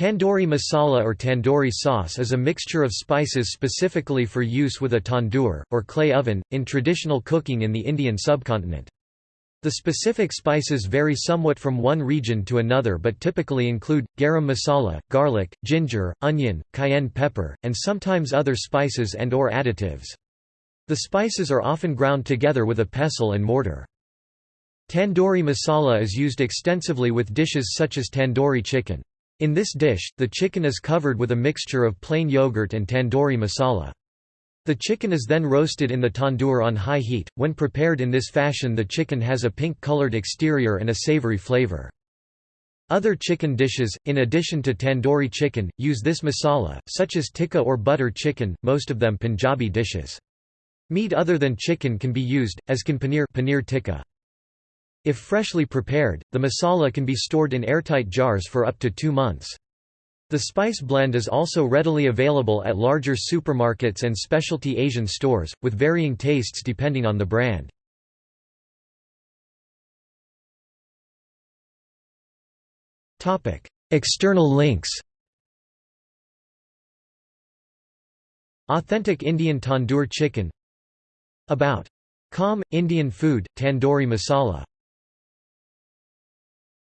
Tandoori masala or tandoori sauce is a mixture of spices specifically for use with a tandoor, or clay oven, in traditional cooking in the Indian subcontinent. The specific spices vary somewhat from one region to another but typically include, garam masala, garlic, ginger, onion, cayenne pepper, and sometimes other spices and or additives. The spices are often ground together with a pestle and mortar. Tandoori masala is used extensively with dishes such as tandoori chicken. In this dish, the chicken is covered with a mixture of plain yogurt and tandoori masala. The chicken is then roasted in the tandoor on high heat. When prepared in this fashion, the chicken has a pink colored exterior and a savory flavor. Other chicken dishes, in addition to tandoori chicken, use this masala, such as tikka or butter chicken, most of them Punjabi dishes. Meat other than chicken can be used, as can paneer, paneer tikka. If freshly prepared, the masala can be stored in airtight jars for up to two months. The spice blend is also readily available at larger supermarkets and specialty Asian stores, with varying tastes depending on the brand. External links Authentic Indian tandoor chicken About. Com. Indian food, tandoori masala